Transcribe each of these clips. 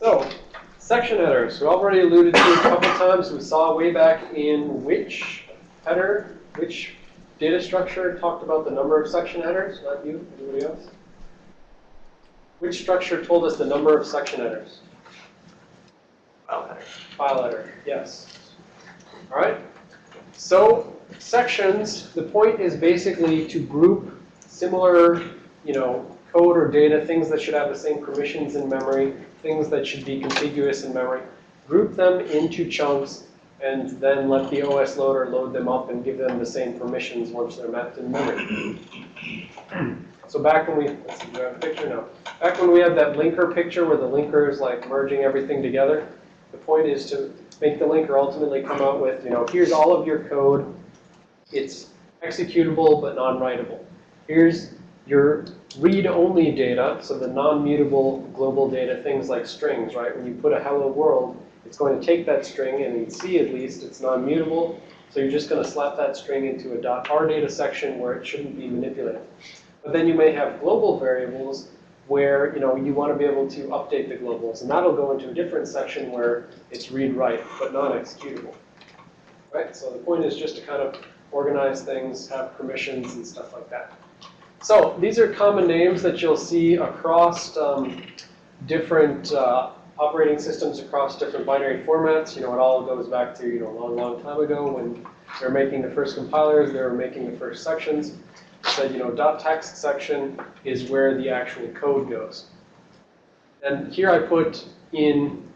So, section headers. We already alluded to a couple times. We saw way back in which header, which data structure talked about the number of section headers? Not you, anybody else? Which structure told us the number of section headers? File header. File header, yes. All right. So sections, the point is basically to group similar, you know, code or data, things that should have the same permissions in memory, things that should be contiguous in memory, group them into chunks, and then let the OS loader load them up and give them the same permissions once they're mapped in memory. So back when we, let's see, do I have a picture? No. Back when we had that linker picture where the linker is like merging everything together, the point is to make the linker ultimately come out with, you know, here's all of your code. It's executable but non-writable. Here's your read-only data, so the non-mutable global data, things like strings, right? When you put a hello world, it's going to take that string, and in C at least, it's non-mutable. So you're just going to slap that string into a .r data section where it shouldn't be manipulated. But then you may have global variables where you know you want to be able to update the globals, and that'll go into a different section where it's read-write but non-executable. Right. So the point is just to kind of organize things, have permissions and stuff like that. So these are common names that you'll see across um, different uh, operating systems across different binary formats. You know, it all goes back to you know a long, long time ago when they were making the first compilers, they were making the first sections said, you know, dot .text section is where the actual code goes. And here I put in,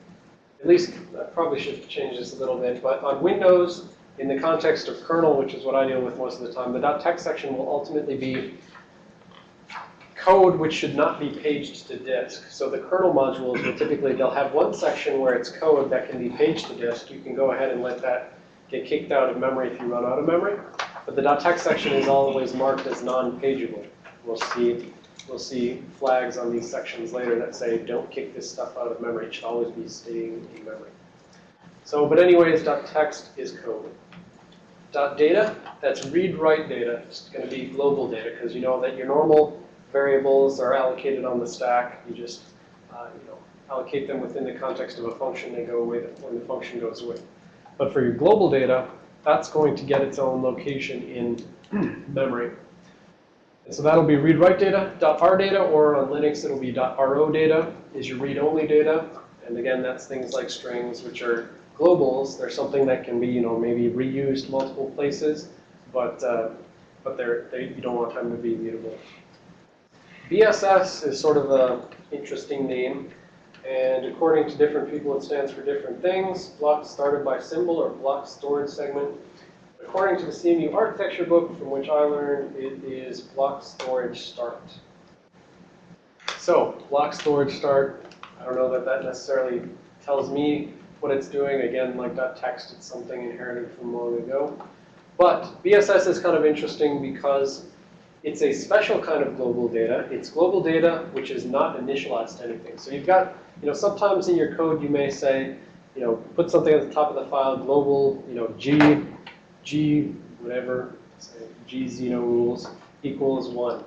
at least I probably should change this a little bit, but on Windows, in the context of kernel, which is what I deal with most of the time, the dot .text section will ultimately be code which should not be paged to disk. So the kernel modules will typically, they'll have one section where it's code that can be paged to disk. You can go ahead and let that get kicked out of memory if you run out of memory. But the .text section is always marked as non-pageable. We'll see, we'll see flags on these sections later that say, don't kick this stuff out of memory. It should always be staying in memory. So, but anyways, .text is code. .data, that's read-write data. It's going to be global data because you know that your normal variables are allocated on the stack. You just, uh, you know, allocate them within the context of a function. They go away when the function goes away. But for your global data, that's going to get its own location in memory. And so that'll be read-write data, .r data, or on Linux it'll be .ro data is your read-only data. And again, that's things like strings, which are globals. They're something that can be, you know, maybe reused multiple places, but uh, but they're, they, you don't want them to be mutable. BSS is sort of an interesting name. And according to different people, it stands for different things. Block started by symbol or block storage segment. According to the CMU architecture book from which I learned, it is block storage start. So block storage start, I don't know that that necessarily tells me what it's doing. Again, like that text, it's something inherited from long ago. But BSS is kind of interesting because it's a special kind of global data. It's global data which is not initialized to anything. So you've got, you know, sometimes in your code you may say, you know, put something at the top of the file, global, you know, G, G, whatever, G Xeno rules equals one.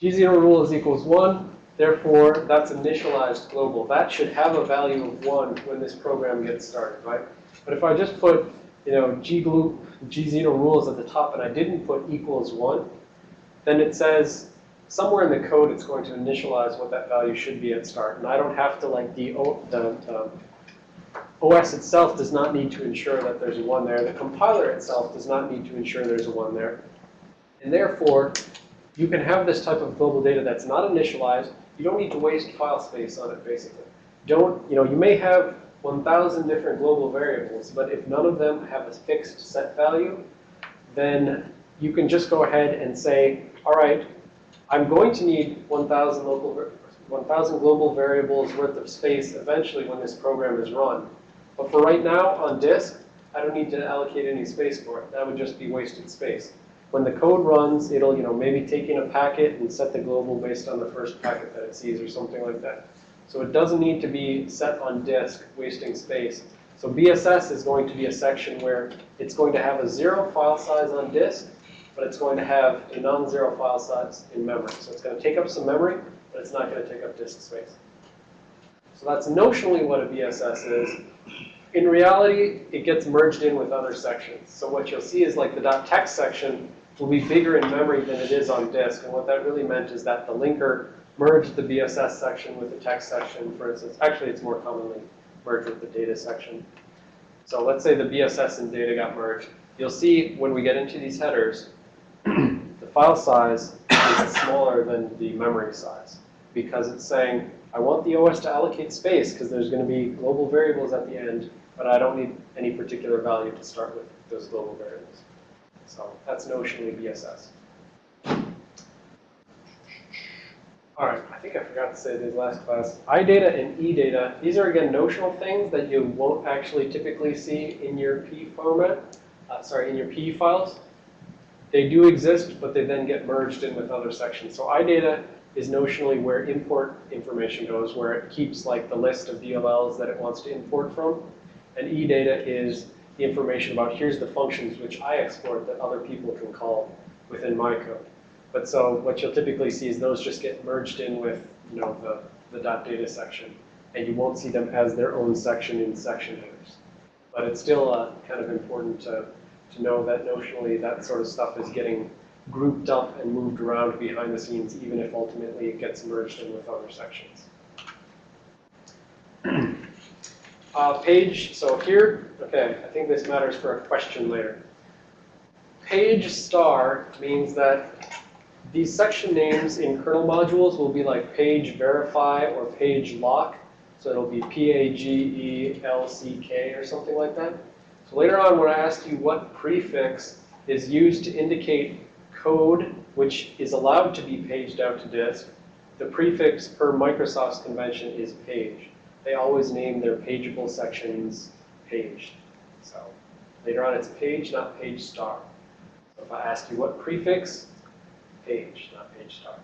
G Xeno rules equals one. Therefore, that's initialized global. That should have a value of one when this program gets started, right? But if I just put, you know, G, G Xeno rules at the top and I didn't put equals one, then it says somewhere in the code it's going to initialize what that value should be at start. And I don't have to, like, the, the um, OS itself does not need to ensure that there's a 1 there. The compiler itself does not need to ensure there's a 1 there. And therefore, you can have this type of global data that's not initialized. You don't need to waste file space on it, basically. Don't, you know, you may have 1,000 different global variables, but if none of them have a fixed set value, then you can just go ahead and say, all right, I'm going to need 1,000 local, 1,000 global variables worth of space eventually when this program is run. But for right now on disk, I don't need to allocate any space for it. That would just be wasted space. When the code runs, it'll, you know, maybe take in a packet and set the global based on the first packet that it sees or something like that. So it doesn't need to be set on disk, wasting space. So BSS is going to be a section where it's going to have a zero file size on disk, but it's going to have a non-zero file size in memory. So it's going to take up some memory, but it's not going to take up disk space. So that's notionally what a BSS is. In reality, it gets merged in with other sections. So what you'll see is like the .text section will be bigger in memory than it is on disk. And what that really meant is that the linker merged the BSS section with the text section, for instance. Actually, it's more commonly merged with the data section. So let's say the BSS and data got merged. You'll see when we get into these headers, the file size is smaller than the memory size because it's saying, I want the OS to allocate space because there's going to be global variables at the end, but I don't need any particular value to start with those global variables. So that's notionally BSS. All right, I think I forgot to say this last class. iData and eData, these are again notional things that you won't actually typically see in your PE format, uh, sorry, in your PE files. They do exist, but they then get merged in with other sections. So iData is notionally where import information goes, where it keeps like the list of DLLs that it wants to import from. And eData is the information about here's the functions which I export that other people can call within my code. But so what you'll typically see is those just get merged in with, you know, the, the .data section. And you won't see them as their own section in section headers. But it's still uh, kind of important to, to know that notionally that sort of stuff is getting grouped up and moved around behind the scenes, even if ultimately it gets merged in with other sections. Uh, page, so here, okay, I think this matters for a question later. Page star means that these section names in kernel modules will be like page verify or page lock. So it'll be P-A-G-E-L-C-K or something like that. So later on when I ask you what prefix is used to indicate code which is allowed to be paged out to disk, the prefix per Microsoft's convention is page. They always name their pageable sections paged. So later on it's page, not page star. So if I ask you what prefix, page, not page star.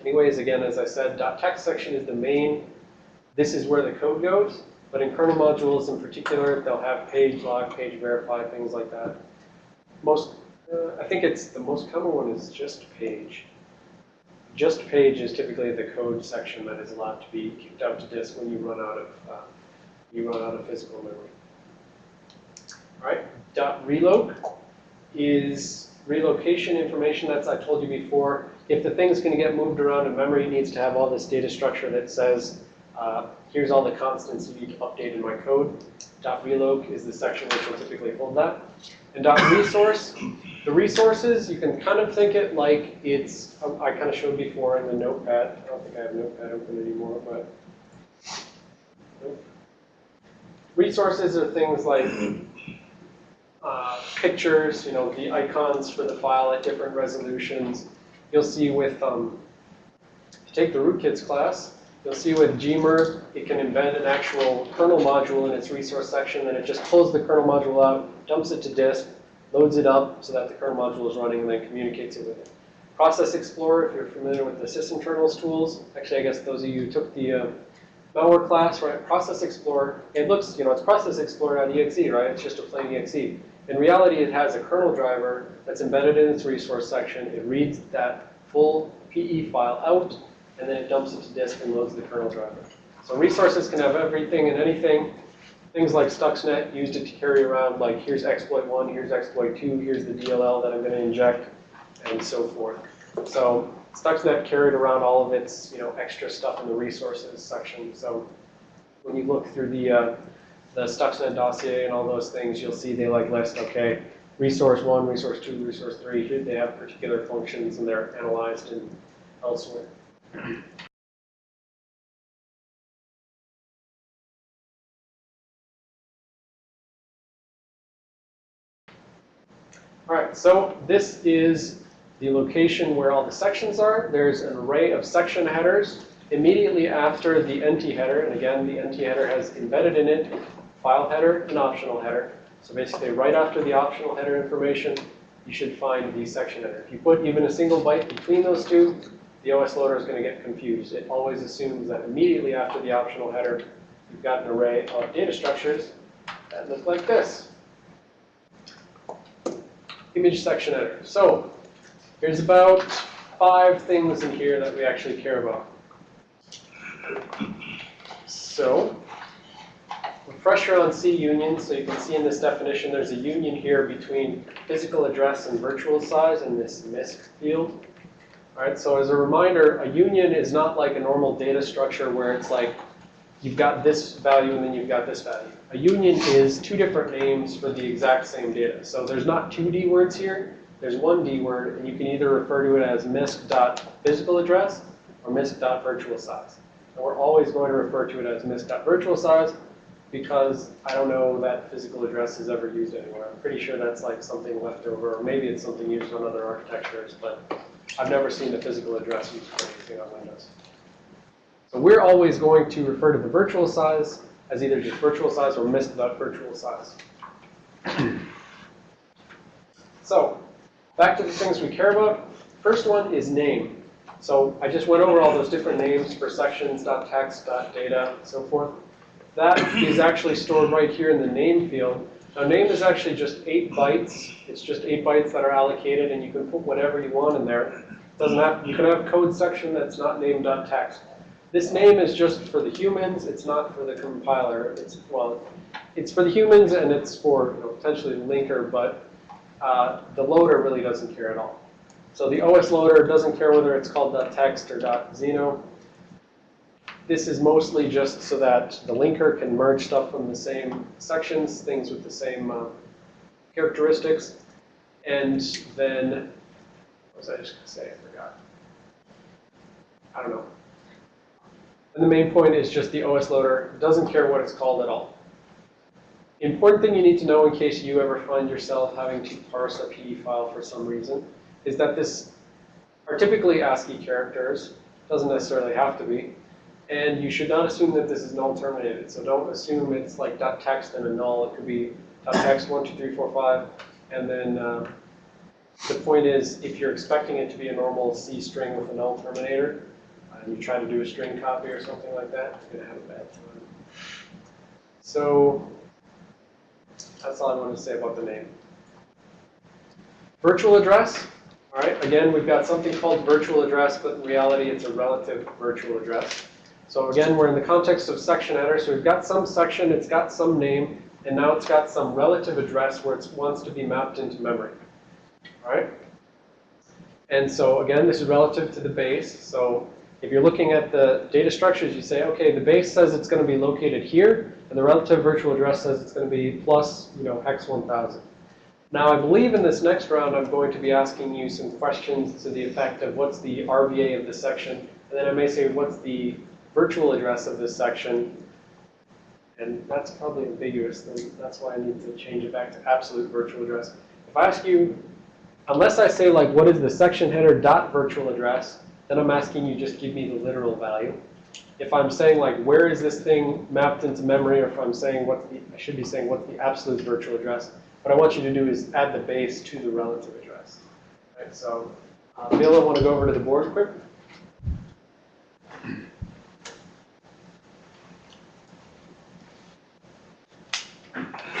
Anyways, again, as I said, .text section is the main, this is where the code goes, but in kernel modules in particular, they'll have page lock, page verify, things like that. Most, uh, I think it's, the most common one is just page. Just page is typically the code section that is allowed to be kicked out to disk when you run out of, uh, you run out of physical memory. All right, dot reloc is relocation information that's I told you before. If the thing's going to get moved around in memory, it needs to have all this data structure that says, uh, here's all the constants you need to update in my code. Dot reloc is the section which will typically hold that. And dot resource, the resources, you can kind of think it like it's, um, I kind of showed before in the notepad. I don't think I have notepad open anymore, but. Resources are things like uh, pictures, you know, the icons for the file at different resolutions. You'll see with, um, if you take the rootkits class, you'll see with Gmer, it can embed an actual kernel module in its resource section, and it just pulls the kernel module out, dumps it to disk, loads it up so that the kernel module is running, and then communicates it with it. Process Explorer, if you're familiar with the sysinternals tools, actually I guess those of you who took the uh, malware class, right, Process Explorer, it looks, you know, it's Process Explorer.exe, right? It's just a plain exe. In reality, it has a kernel driver that's embedded in its resource section. It reads that full PE file out, and then it dumps it to disk and loads the kernel driver. So resources can have everything and anything. Things like Stuxnet used it to carry around, like here's exploit one, here's exploit two, here's the DLL that I'm going to inject, and so forth. So Stuxnet carried around all of its, you know, extra stuff in the resources section. So when you look through the uh, the Stuxnet dossier and all those things, you'll see they like list, okay, resource one, resource two, resource three, here they have particular functions and they're analyzed in elsewhere. All right, so this is the location where all the sections are. There's an array of section headers immediately after the NT header, and again, the NT header has embedded in it file header and optional header. So basically, right after the optional header information, you should find the section header. If you put even a single byte between those two, the OS loader is going to get confused. It always assumes that immediately after the optional header, you've got an array of data structures that look like this. Image section header. So here's about five things in here that we actually care about. So, refresher on C union, so you can see in this definition, there's a union here between physical address and virtual size in this MISC field. So as a reminder, a union is not like a normal data structure where it's like you've got this value and then you've got this value. A union is two different names for the exact same data. So there's not two D words here, there's one D word, and you can either refer to it as misc.physical address or misc.virtual size. And we're always going to refer to it as misc.virtual size because I don't know that physical address is ever used anywhere. I'm pretty sure that's like something left over, or maybe it's something used on other architectures, but I've never seen the physical address used for anything on Windows. So we're always going to refer to the virtual size as either just virtual size or misc.virtual size. So, back to the things we care about. First one is name. So I just went over all those different names for sections, .text, .data, so forth. That is actually stored right here in the name field. Now name is actually just eight bytes. It's just eight bytes that are allocated and you can put whatever you want in there. Doesn't have, you can have code section that's not named .text. This name is just for the humans, it's not for the compiler. It's, well, it's for the humans and it's for you know, potentially the linker, but uh, the loader really doesn't care at all. So the OS loader doesn't care whether it's called .text or .zeno. This is mostly just so that the linker can merge stuff from the same sections, things with the same uh, characteristics. And then, what was I just going to say? I forgot. I don't know. And the main point is just the OS loader doesn't care what it's called at all. Important thing you need to know in case you ever find yourself having to parse a PE file for some reason is that this are typically ASCII characters, doesn't necessarily have to be, and you should not assume that this is null terminated. So don't assume it's like dot .text and a null. It could be dot .text one two three four five, and then uh, the point is if you're expecting it to be a normal C string with a null terminator, and you try to do a string copy or something like that, you're going to have a bad time. So that's all I wanted to say about the name. Virtual address. All right, again, we've got something called virtual address, but in reality, it's a relative virtual address. So again, we're in the context of section header. So we've got some section, it's got some name, and now it's got some relative address where it wants to be mapped into memory. All right? And so again, this is relative to the base. So if you're looking at the data structures, you say, okay, the base says it's going to be located here, and the relative virtual address says it's going to be plus, you know, x 1000. Now, I believe in this next round, I'm going to be asking you some questions to the effect of what's the RVA of this section, and then I may say what's the virtual address of this section, and that's probably ambiguous, then that's why I need to change it back to absolute virtual address. If I ask you, unless I say like what is the section header dot virtual address, then I'm asking you just give me the literal value. If I'm saying like where is this thing mapped into memory, or if I'm saying what's the, I should be saying what's the absolute virtual address, what I want you to do is add the base to the relative address. Right, so uh, I want to go over to the board quick.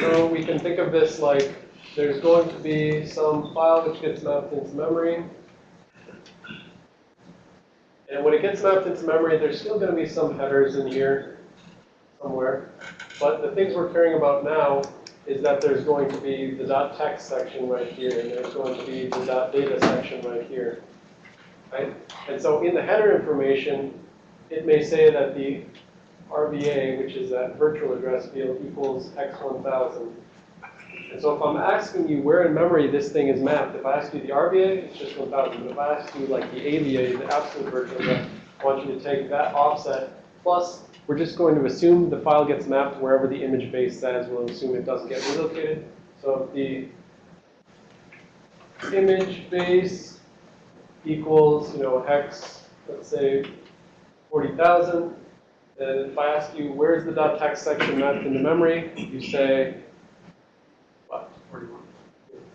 So we can think of this like there's going to be some file which gets mapped into memory. And when it gets mapped into memory, there's still going to be some headers in here somewhere. But the things we're caring about now is that there's going to be the .text section right here, and there's going to be the .data section right here. Right? And so in the header information, it may say that the RVA, which is that virtual address field, equals x1000. And so if I'm asking you where in memory this thing is mapped, if I ask you the RVA, it's just 1000. But if I ask you like the AVA, the absolute virtual address, I want you to take that offset plus we're just going to assume the file gets mapped wherever the image base says. We'll assume it doesn't get relocated. So if the image base equals, you know, hex, let's say 40,000, then if I ask you where's the .text section mapped into memory, you say, what, 41?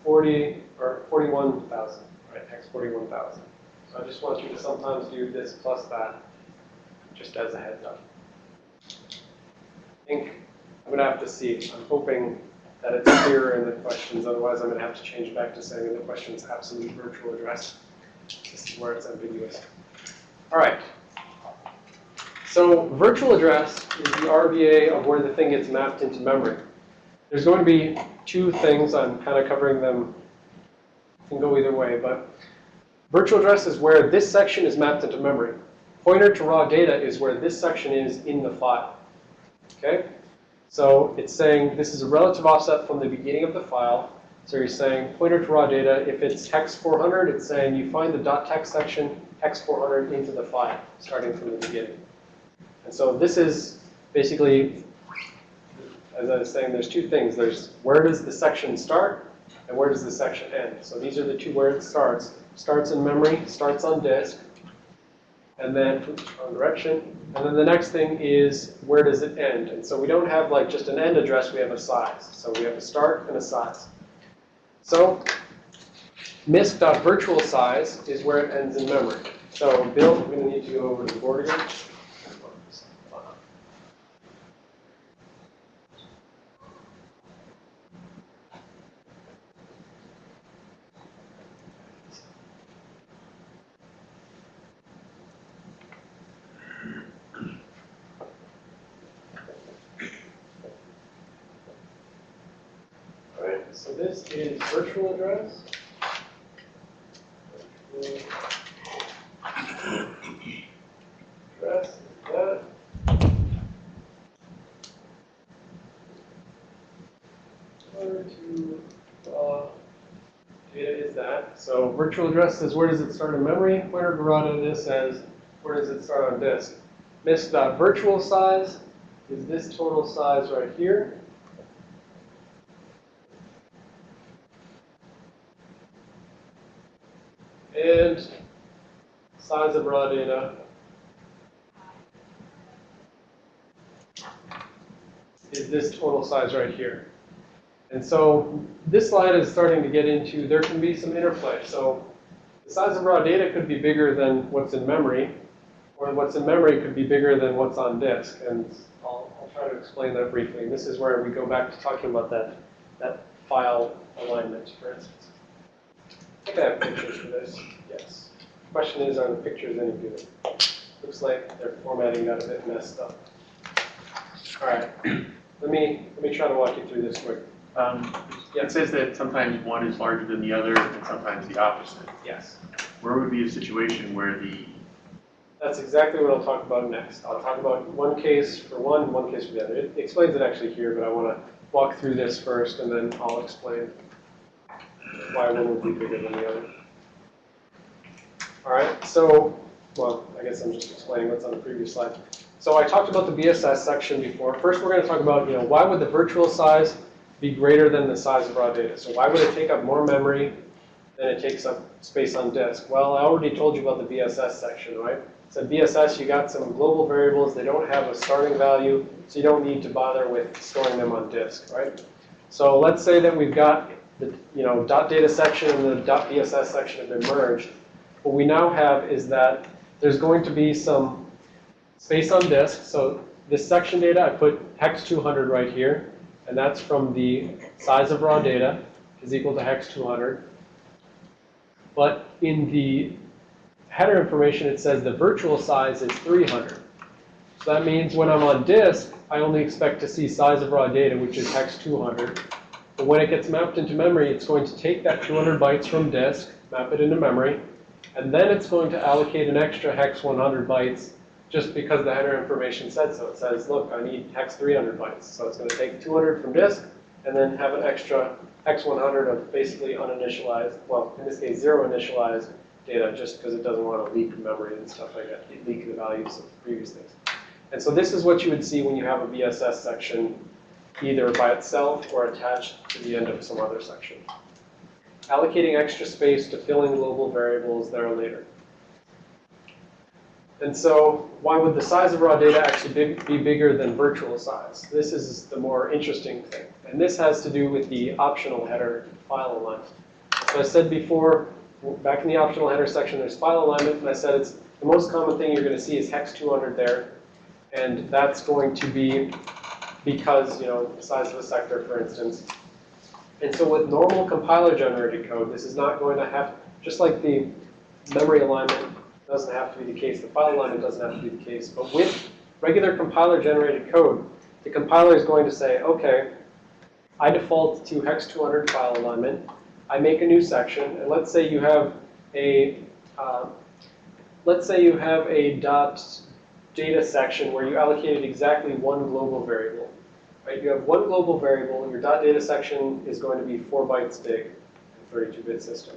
40 or 41,000, right, hex 41,000. So I just want you to sometimes do this plus that, just as a heads up. I think I'm going to have to see. I'm hoping that it's clearer in the questions. Otherwise, I'm going to have to change back to saying in the questions absolute virtual address. This is where it's ambiguous. All right. So virtual address is the RVA of where the thing gets mapped into memory. There's going to be two things, I'm kind of covering them, can go either way, but virtual address is where this section is mapped into memory. Pointer to raw data is where this section is in the file. Okay? So it's saying this is a relative offset from the beginning of the file. So you're saying pointer to raw data, if it's hex 400, it's saying you find the .text section hex 400 into the file, starting from the beginning. And so this is basically, as I was saying, there's two things. There's where does the section start and where does the section end. So these are the two where it starts. Starts in memory, starts on disk, and then wrong direction. And then the next thing is where does it end? And so we don't have like just an end address, we have a size. So we have a start and a size. So misc.virtual size is where it ends in memory. So Bill, we're going to need to go over to the board again. All right, so this is virtual address. Address is that. Where to raw data is that. So virtual address says where does it start in memory? Where raw data says where does it start on disk? Misc.virtual size is this total size right here. And size of raw data is this total size right here. And so this slide is starting to get into, there can be some interplay. So the size of raw data could be bigger than what's in memory, or what's in memory could be bigger than what's on disk. And I'll, I'll try to explain that briefly. And this is where we go back to talking about that, that file alignment, for instance. I think I have pictures for this. Yes. Question is, are the pictures any good? Looks like their formatting got a bit messed up. All right. Let me let me try to walk you through this quick. Um, It says that sometimes one is larger than the other and sometimes the opposite. Yes. Where would be a situation where the, That's exactly what I'll talk about next. I'll talk about one case for one, one case for the other. It explains it actually here, but I want to walk through this first, and then I'll explain why one would be bigger than the other. All right, so, well, I guess I'm just explaining what's on the previous slide. So I talked about the BSS section before. First, we're going to talk about, you know, why would the virtual size be greater than the size of raw data? So why would it take up more memory than it takes up space on disk? Well, I already told you about the BSS section, right? So BSS, you got some global variables. They don't have a starting value, so you don't need to bother with storing them on disk, right? So let's say that we've got the, you know, dot data section and the dot BSS section have been merged. What we now have is that there's going to be some space on disk. So this section data, I put hex 200 right here, and that's from the size of raw data is equal to hex 200. But in the header information, it says the virtual size is 300. So that means when I'm on disk, I only expect to see size of raw data, which is hex 200. But when it gets mapped into memory, it's going to take that 200 bytes from disk, map it into memory, and then it's going to allocate an extra hex 100 bytes just because the header information said so. It says, look, I need hex 300 bytes. So it's going to take 200 from disk and then have an extra hex 100 of basically uninitialized, well, in this case, zero initialized data just because it doesn't want to leak memory and stuff like that, leak the values of previous things. And so this is what you would see when you have a BSS section either by itself or attached to the end of some other section. Allocating extra space to fill in global variables that are later. And so why would the size of raw data actually be, be bigger than virtual size? This is the more interesting thing. And this has to do with the optional header file alignment. So I said before, back in the optional header section, there's file alignment, and I said it's the most common thing you're going to see is hex 200 there. And that's going to be because, you know, the size of a sector, for instance. And so with normal compiler generated code, this is not going to have, just like the memory alignment doesn't have to be the case, the file alignment doesn't have to be the case, but with regular compiler generated code, the compiler is going to say, okay, I default to hex 200 file alignment. I make a new section, and let's say you have a, uh, let's say you have a dot data section where you allocated exactly one global variable. Right? You have one global variable, and your dot data section is going to be four bytes big, in 32-bit system.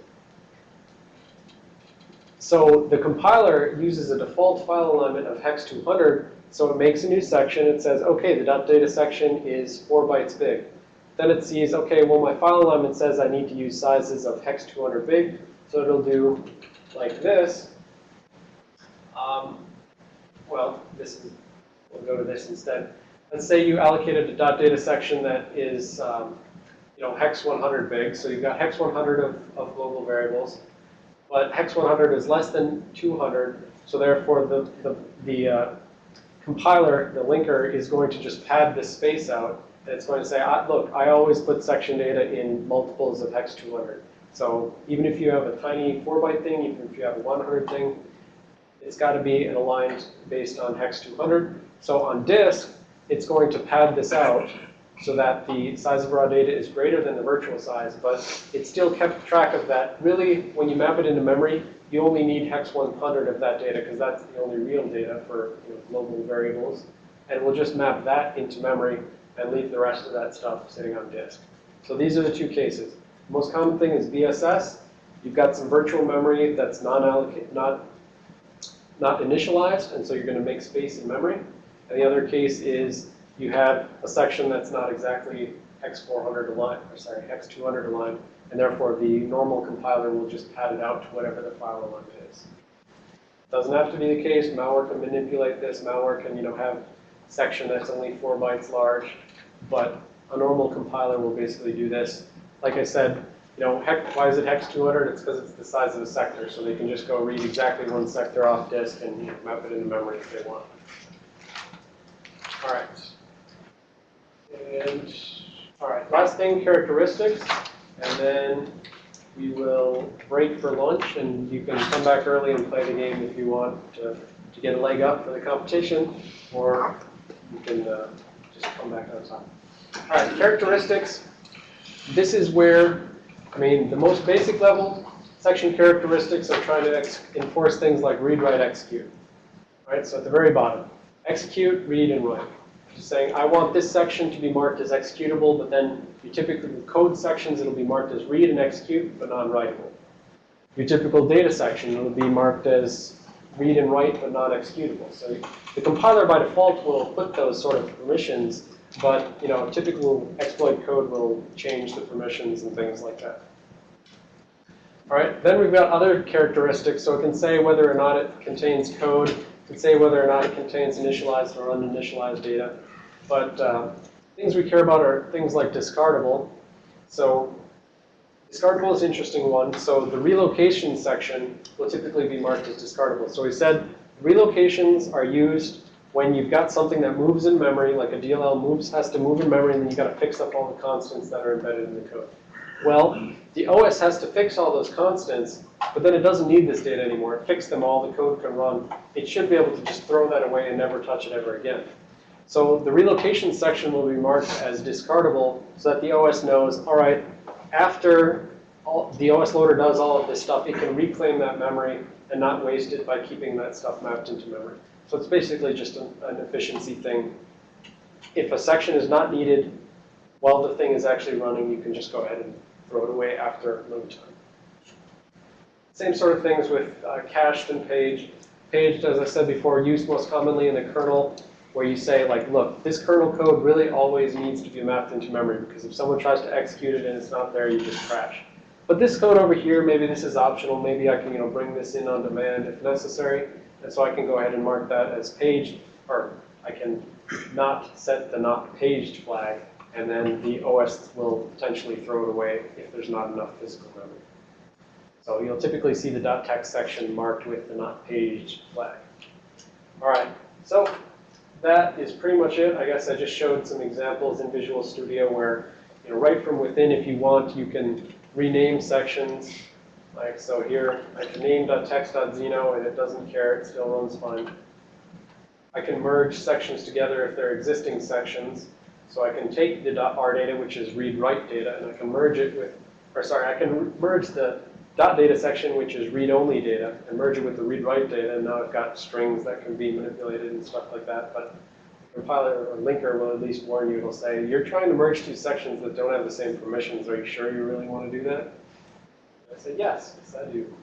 So the compiler uses a default file alignment of hex 200, so it makes a new section. It says, okay, the data section is four bytes big. Then it sees, okay, well, my file alignment says I need to use sizes of hex 200 big, so it'll do like this. Um, well, this is, we'll go to this instead. Let's say you allocated a data section that is, um, you know, hex 100 big. So you've got hex 100 of, of global variables, but hex 100 is less than 200. So therefore, the the the uh, compiler, the linker, is going to just pad this space out. And it's going to say, ah, look, I always put section data in multiples of hex 200. So even if you have a tiny 4-byte thing, even if you have a 100 thing, it's got to be aligned based on hex 200. So on disk, it's going to pad this out so that the size of raw data is greater than the virtual size, but it still kept track of that. Really, when you map it into memory, you only need hex 100 of that data because that's the only real data for you know, global variables. And we'll just map that into memory and leave the rest of that stuff sitting on disk. So these are the two cases. The most common thing is BSS. You've got some virtual memory that's non-allocate, not, not initialized, and so you're going to make space in memory. And the other case is you have a section that's not exactly X400 aligned, or sorry, X200 aligned, and therefore the normal compiler will just pad it out to whatever the file alignment is. Doesn't have to be the case. Malware can manipulate this. Malware can, you know, have section that's only four bytes large, but a normal compiler will basically do this. Like I said, you know, hex, why is it hex 200? It's because it's the size of a sector, so they can just go read exactly one sector off disk and map it into memory if they want. All right. All right, last thing, characteristics, and then we will break for lunch, and you can come back early and play the game if you want to, to get a leg up for the competition, or you can uh, just come back on time. All right, characteristics. This is where, I mean, the most basic level section characteristics are trying to enforce things like read, write, execute. All right, so at the very bottom, execute, read, and write. Saying, I want this section to be marked as executable, but then your typical code sections, it'll be marked as read and execute, but non-writable. Your typical data section, it'll be marked as read and write, but not executable. So the compiler by default will put those sort of permissions, but you know, typical exploit code will change the permissions and things like that. All right, then we've got other characteristics. So it can say whether or not it contains code. Say whether or not it contains initialized or uninitialized data. But uh, things we care about are things like discardable. So discardable is an interesting one. So the relocation section will typically be marked as discardable. So we said relocations are used when you've got something that moves in memory, like a DLL moves, has to move in memory, and then you've got to fix up all the constants that are embedded in the code. Well, the OS has to fix all those constants, but then it doesn't need this data anymore. It fixed them all, the code can run. It should be able to just throw that away and never touch it ever again. So the relocation section will be marked as discardable so that the OS knows, all right, after all, the OS loader does all of this stuff, it can reclaim that memory and not waste it by keeping that stuff mapped into memory. So it's basically just an, an efficiency thing. If a section is not needed while the thing is actually running, you can just go ahead and throw it away after load time. Same sort of things with uh, cached and paged. Paged, as I said before, used most commonly in the kernel, where you say, like, look, this kernel code really always needs to be mapped into memory, because if someone tries to execute it and it's not there, you just crash. But this code over here, maybe this is optional. Maybe I can, you know, bring this in on demand if necessary. And so I can go ahead and mark that as paged, or I can not set the not paged flag, and then the OS will potentially throw it away if there's not enough physical memory. So you'll typically see the .text section marked with the not paged flag. All right, so that is pretty much it. I guess I just showed some examples in Visual Studio where, you know, right from within, if you want, you can rename sections. Like, so here, I can name .text.zeno, and it doesn't care. It still runs fine. I can merge sections together if they're existing sections. So I can take the .r data, which is read-write data, and I can merge it with, or sorry, I can merge the dot data section, which is read-only data, and merge it with the read-write data, and now I've got strings that can be manipulated and stuff like that. But the compiler or linker will at least warn you, it'll say, you're trying to merge two sections that don't have the same permissions, are you sure you really want to do that? I said, yes, yes I do.